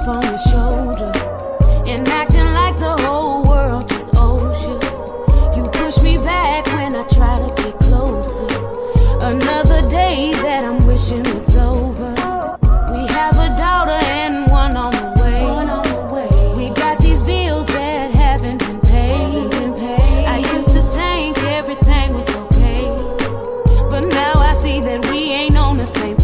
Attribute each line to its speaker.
Speaker 1: chip on your shoulder and acting like the whole world just owes you. You push me back when I try to get closer. Another day that I'm wishing was over. We have a daughter and one on the way. We got these bills that haven't been paid. I used to think everything was okay, but now I see that we ain't on the same.